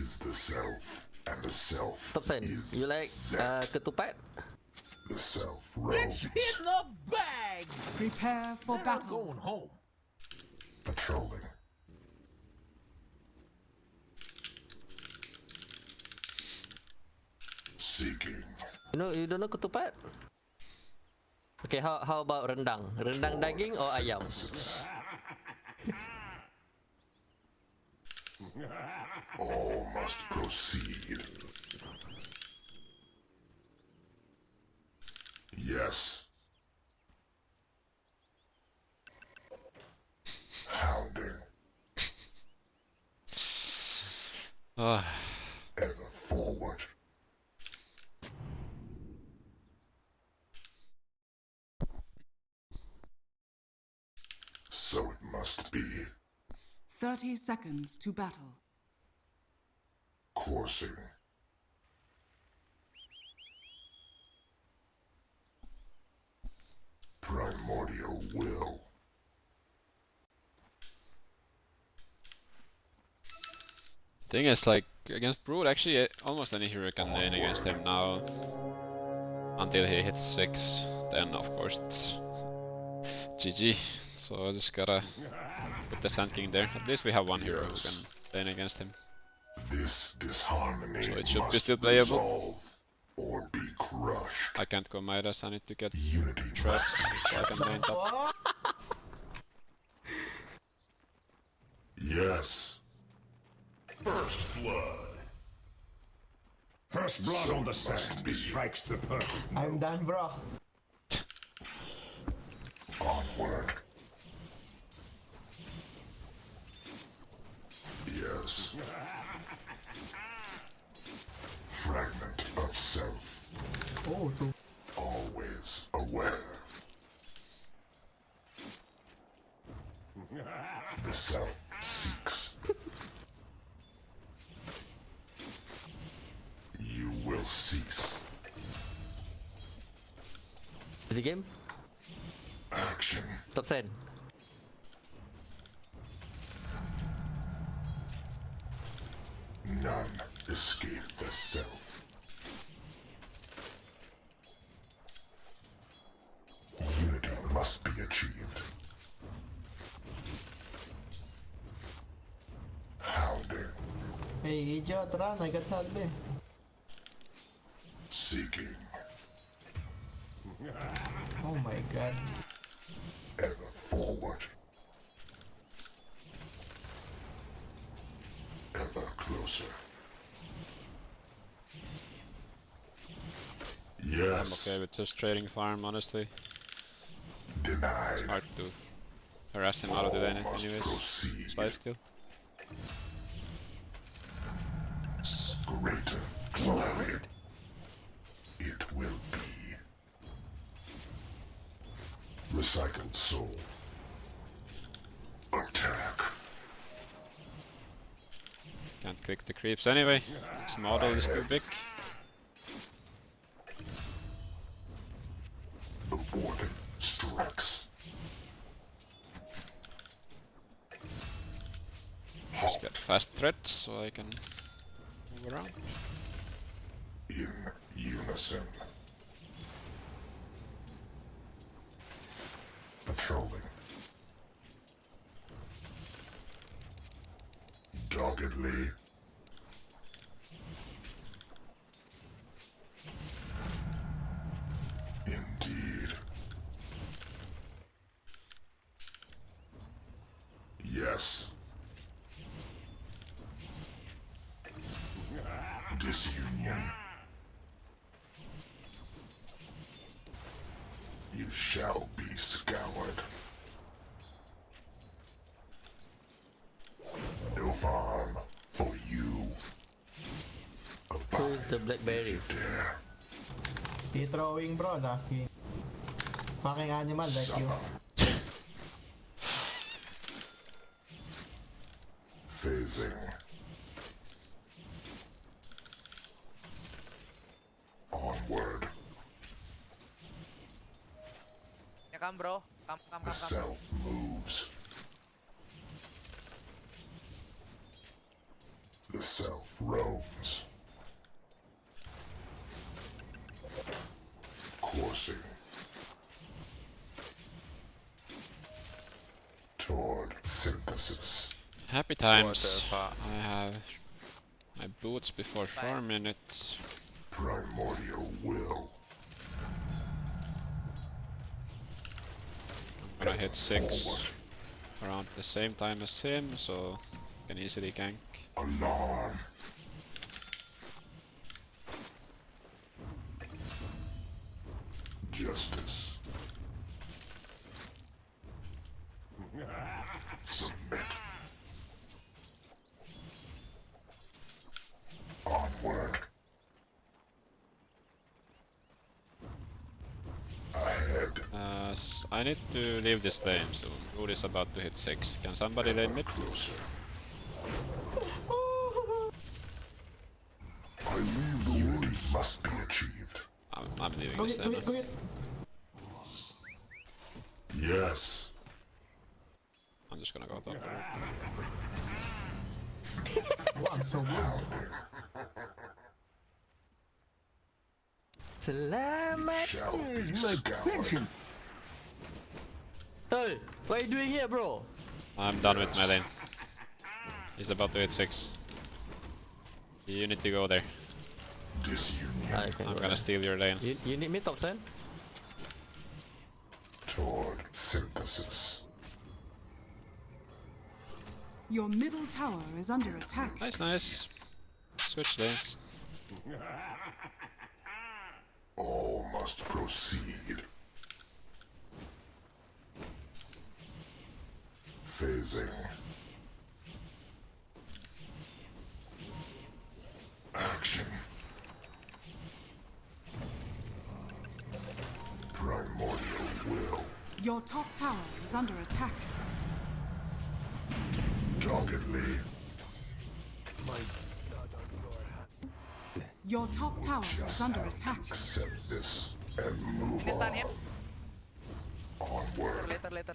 is the self, and the self Top Sen, is you like uh, ketupat? the self roams, in the bag. Prepare for They're battle. going home. patrolling. Seeking. You know, you don't know ketupat? Okay, how how about rendang? Rendang daging or ayam? All must proceed. Yes. Hounding Ah, ever forward. So it must be. 30 seconds to battle. Coursing. Primordial will. thing is like against Brood, actually eh, almost any hero can lane against him now. Until he hits six, then of course it's GG. So I just gotta put the Sand King there. At least we have one hero who can lane against him. This disharmony So it should be must still playable. resolve or be crushed. I can't go Midas, I need to get Unity traps so I can lane top. Yes. First blood. First blood So on the it must sand be. strikes the perfect I'm note. done, bro. Onward. Yes. Fragment of self. Oh. Always aware. The self seeks. You will cease. The game? Action. Top Sen. None escape the self. Hey, idiot, run. I got salve. seeking, Oh my god. ever forward. Ever closer. I'm Yes, okay with just trading farm, honestly. denied. Hard to harass him out of the lane Must anyways. proceed. It's life Greater glory. It will be. Recycled soul. Attack. Can't click the creeps anyway. This model is too big. The warden strikes. Just get fast treads so I can around. In unison. Patrolling. Doggedly. Indeed. Yes. Disunion. You shall be scoured. No farm for you. Who is Blackberry? Dare. He throwing, bro. Last game. Fucking animal like you. Phasing. Onward. Ya come bro. Come, come, The come, come. self moves. The The self roams. Coursing. Toward synthesis. Happy times. I have my boots before four minutes. Primordial will. I'm gonna hit six around the same time as him, so can easily gank. Alarm. Justice. Submit. Onward. Ahead. Uh, s- I need to leave this lane soon. Brood is about to hit six. Can somebody lane mid? Closer. I leave the Unity must be achieved. I'm, I'm leaving Go this hit, go lane. go. Yes. I'm just gonna go top. I'm so good. Selamat. Shall be scoured. Hey, what are you doing here, bro? I'm done with my lane. He's about to hit six. You need to go there. Ah, Disunion I can I'm go gonna there. steal your lane. You, you need me top lane? toward synthesis. Your middle tower is under attack. Nice, nice. Switch lanes. All must proceed. Phasing. Action. Primordial will. Your top tower is under attack. Doggedly. Your top tower is under attack. Accept this and move Can stun on. him. Onward. Later, later,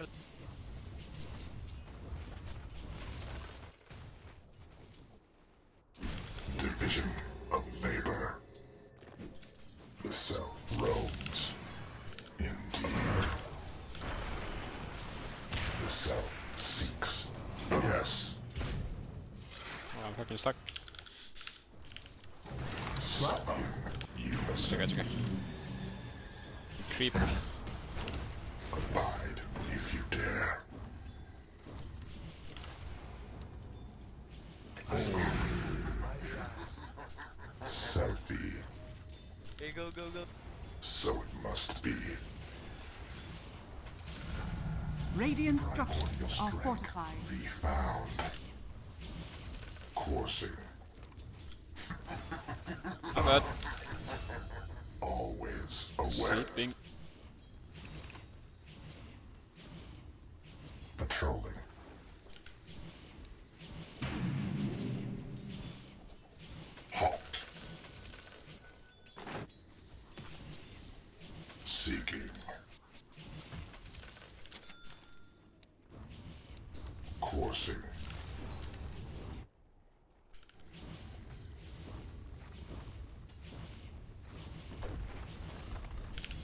stuck. Something you must It's okay, it's okay. Creep. abide if you dare. Selfie. Hey, go, go, go. So it must be. Radiant structures are fortified. Be found. Coursing. Not bad. Always aware. Sleeping. Patrolling. Halt. Seeking. Coursing.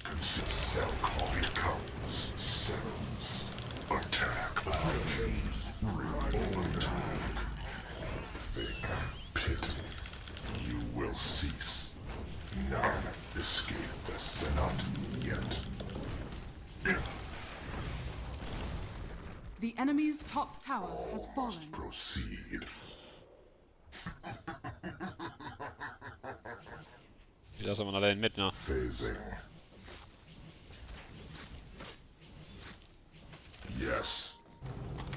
Consider cell call becomes cells. Attack. Attack. Think pity. You will cease. None escape the Senate yet. The enemy's top tower has fallen. Proceed. He doesn't wanna lane mid now. Phasing. Yes.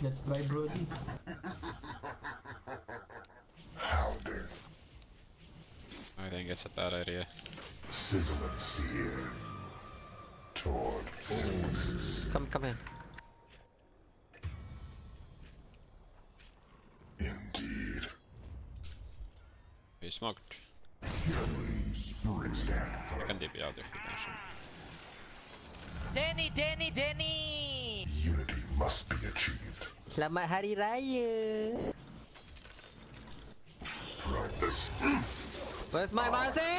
Let's try Brody. Hounding. I think it's a bad idea. Sizzling sear. Toward synthesis. Come, come here. He smoked. I firm. can DP out if you can. Danny, Danny, Danny! Unity must be achieved. Selamat Hari Raya. This Where's my mercy?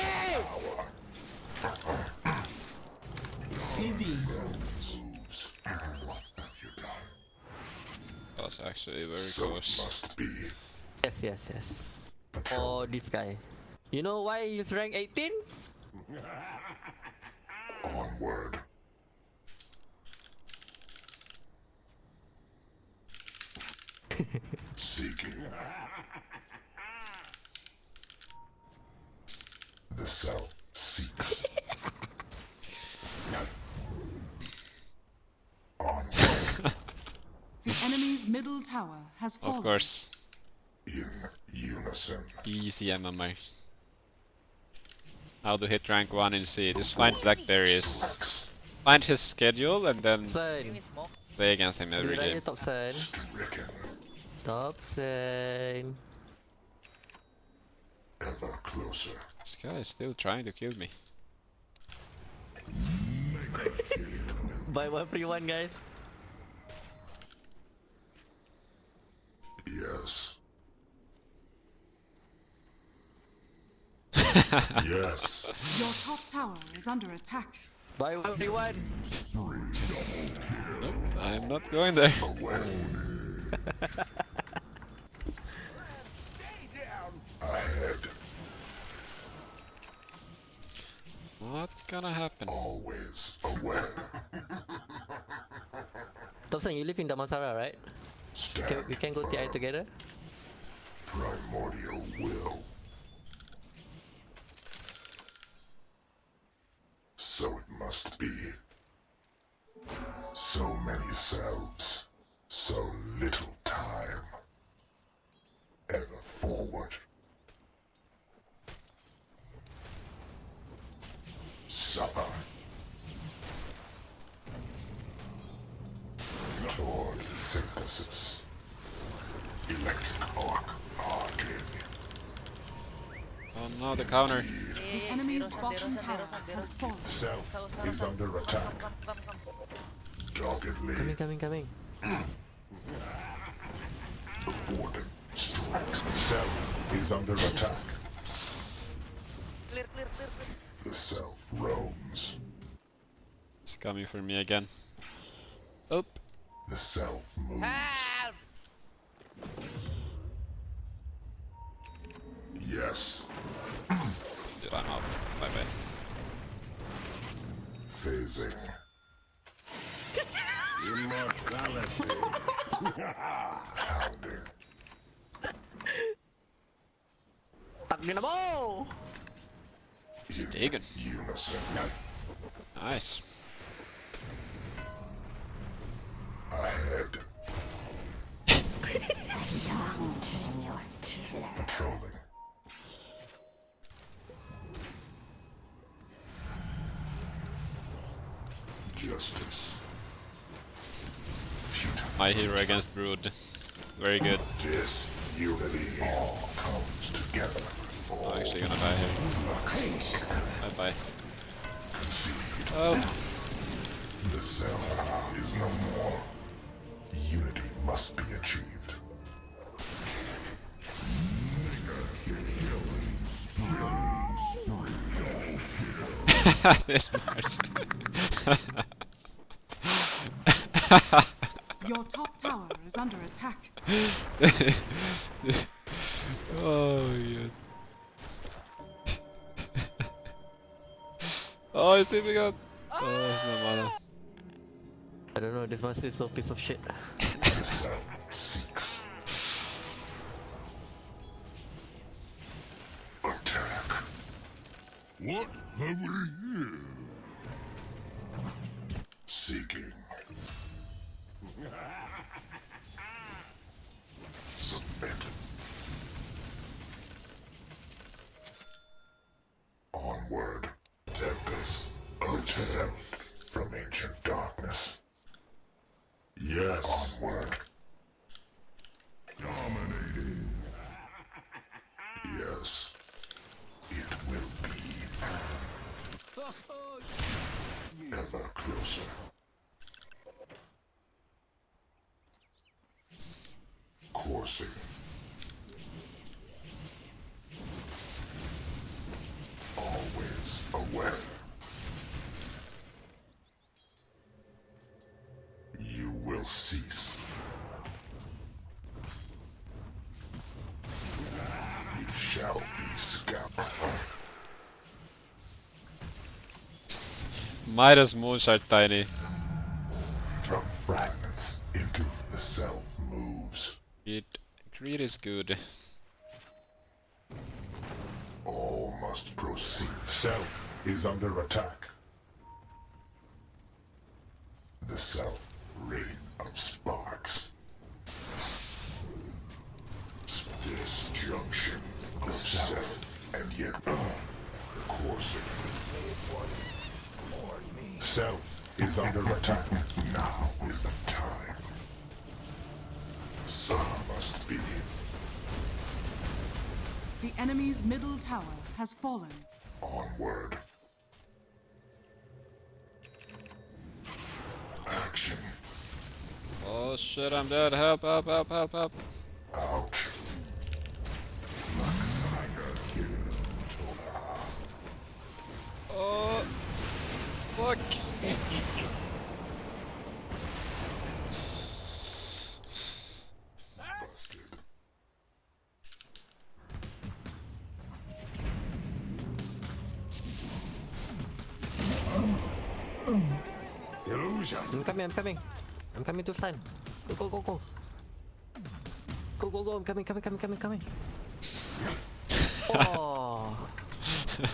Easy. moves. What have you done? That was actually very So close. must be. Yes, yes, yes. Patrol. Oh, this guy. You know why he's rank 18? Onward. Seeking. The self seeks. Onward. The enemy's middle tower has fallen. Of course, In unison. easy MMR. How to hit rank 1 in SEA. Just find Blackberries, find his schedule, and then Sen. smoke. play against him every game. top sen. Stricken. Top sen. Ever closer. This guy is still trying to kill me. Buy one free one, guys. Yes. Yes. Your top tower is under attack. Buy one free one. Nope, I'm not going there. Away. Ahead. What's gonna happen? Always aware. Top sen, you live in Damansara, right? Can, we can go TI together? primordial will. Oh no, the counter. The enemy's bottom tower has fallen. Self is under attack. Doggedly, Coming, coming, coming. the warden strikes. Self is under attack. Clear, clear, clear, clear. The self roams. It's coming for me again. Oh, The self moves. Help! Yes, dude, I'm out. Bye bye. Phasing. Hounding. Tak dia nak mau. In Digging. unison. Nice. Ahead. Patrolling. My hero against Brood. Very good. This unity all comes together. I'm actually gonna die here. Bye bye. Oh, The self is no more. Unity must be achieved. this Mars. Your top tower is under attack. oh yeah. oh, he's leaving out. Oh, he's no mana. I don't know, this monster is so piece of shit. The self seeks. Attack. What have we Onward. Tempest of self from ancient darkness. Yes. Onward. Dominating. Yes. It will be. Ever closer. Coursing. Midas moons are tiny. From fragments into the self moves. Greed, greed is good. All must proceed. Self is under attack. The self wraith of sparks. Disjunction. The self and yet coursing. Self is under attack. Now is the time. Some must be. The enemy's middle tower has fallen. Onward. Action. Oh shit, I'm dead. Help, help, help, help, help. I'm coming to stand. Go, go, go, go. Go, go, go, I'm coming, coming, coming, coming, coming. Oh,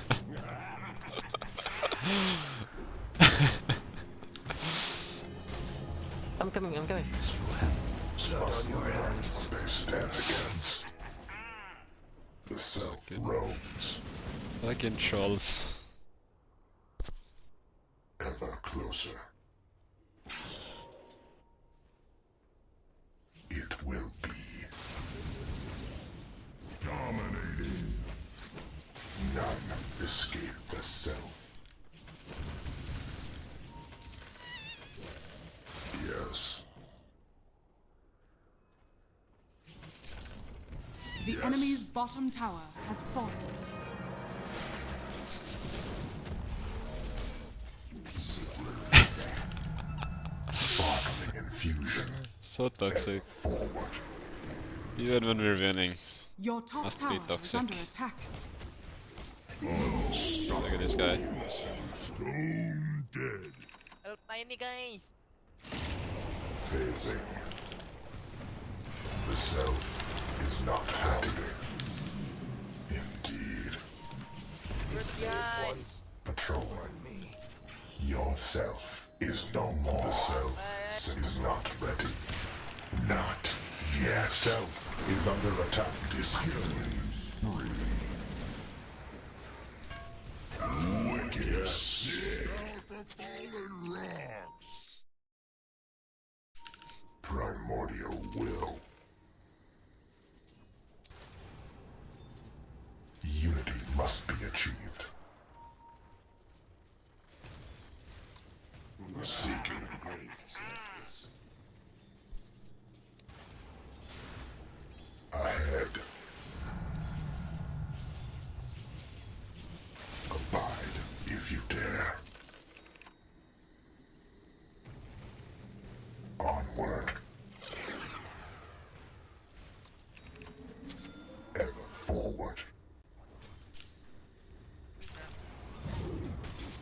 I'm coming, I'm coming. Must learn they stand against. The self roams Fucking trolls. Bottom tower has fallen. Sparkling infusion. So toxic. Forward. Even when we're winning. Your top Must be tower is under attack. Look at this guy. Stone dead. Help tiny guys. Phasing. The self is not happy. Good guy. Patrol me. Yourself is no more. The self is not ready. Not yet. Self is under attack. Disunion.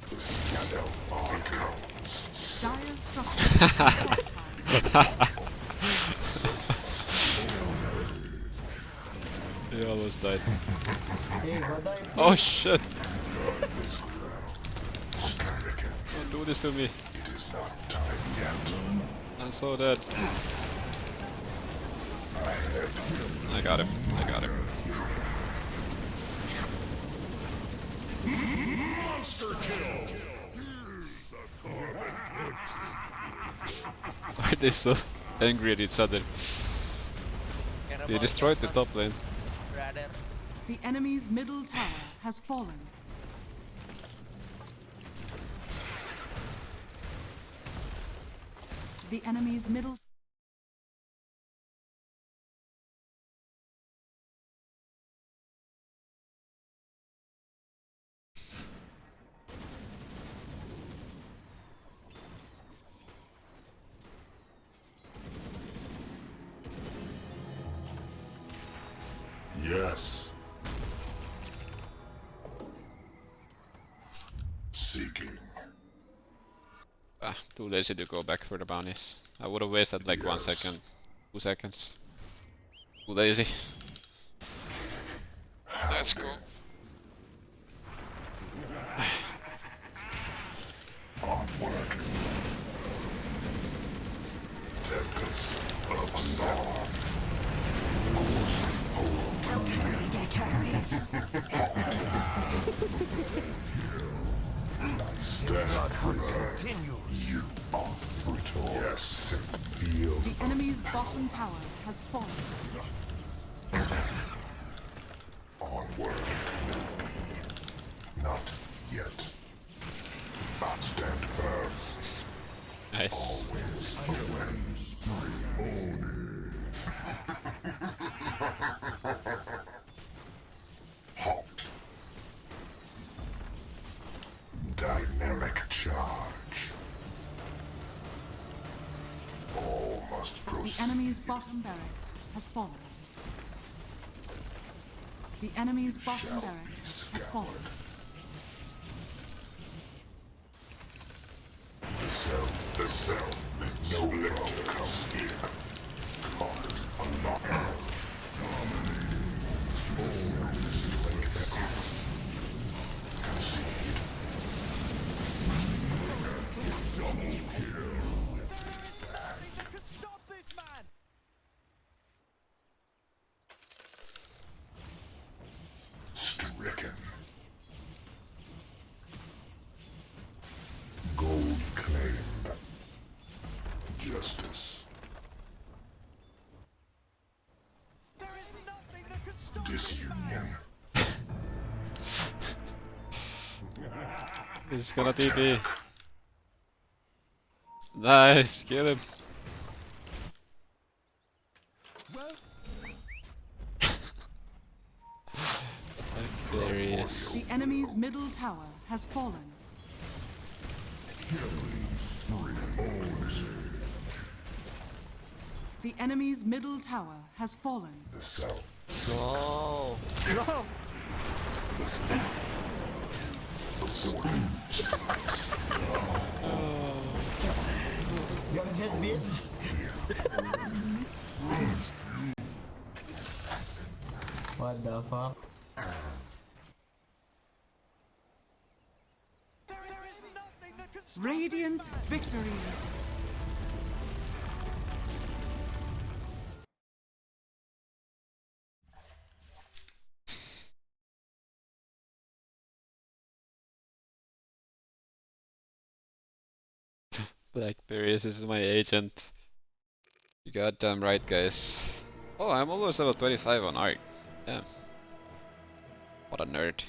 He almost died. Oh shit! Don't do this to me. Yet. I'm so I got him. I got him. Monster kill. Why are they so angry at each other? They destroyed the top lane. The enemy's middle tower has fallen. The enemy's middle lazy to go back for the bounties. I would have wasted like one Yes. second, two seconds. Too lazy. Let's go. Enemy's tower has fallen. onward it will be. Not yet. But stand firm. Nice. Always away. Halt. Dynamic charge. Must The enemy's bottom barracks has fallen. The enemy's bottom shall barracks has fallen. The self, the self, no little comes here. Caught, unlocked. Concede. Disunion. He's gonna TP. Nice, kill him. there he is. The enemy's middle tower has fallen. The enemy's middle tower has fallen. The self. No! No! The sword. Hit, bitch! What the fuck? Radiant victory. Blackberries is my agent. You goddamn right, guys. Oh, I'm almost level 25 on art. Yeah. What a nerd.